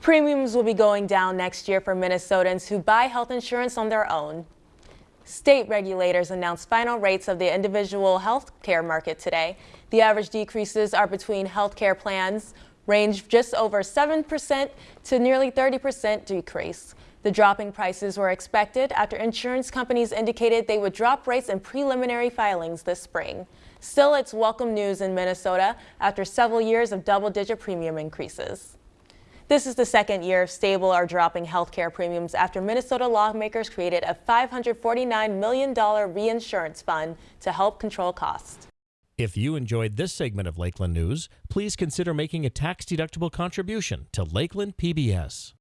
Premiums will be going down next year for Minnesotans who buy health insurance on their own. State regulators announced final rates of the individual health care market today. The average decreases are between health care plans range just over 7% to nearly 30% decrease. The dropping prices were expected after insurance companies indicated they would drop rates in preliminary filings this spring. Still, it's welcome news in Minnesota after several years of double-digit premium increases. This is the second year of stable or dropping health care premiums after Minnesota lawmakers created a $549 million reinsurance fund to help control costs. If you enjoyed this segment of Lakeland News, please consider making a tax-deductible contribution to Lakeland PBS.